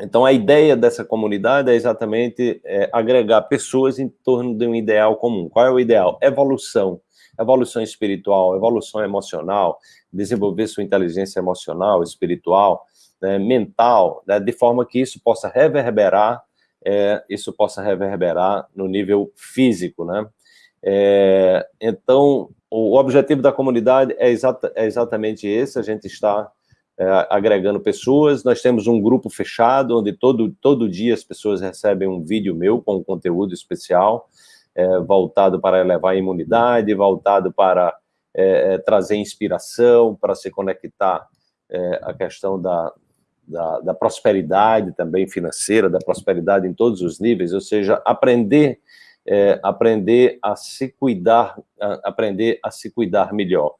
Então, a ideia dessa comunidade é exatamente é, agregar pessoas em torno de um ideal comum. Qual é o ideal? Evolução. Evolução espiritual, evolução emocional, desenvolver sua inteligência emocional, espiritual, né, mental, né, de forma que isso possa reverberar, é, isso possa reverberar no nível físico, né? É, então, o objetivo da comunidade é, exata, é exatamente esse, a gente está é, agregando pessoas, nós temos um grupo fechado, onde todo, todo dia as pessoas recebem um vídeo meu com um conteúdo especial, é, voltado para elevar a imunidade, voltado para é, é trazer inspiração, para se conectar é, a questão da, da, da, prosperidade também financeira, da prosperidade em todos os níveis, ou seja, aprender, é, aprender a se cuidar, a, aprender a se cuidar melhor.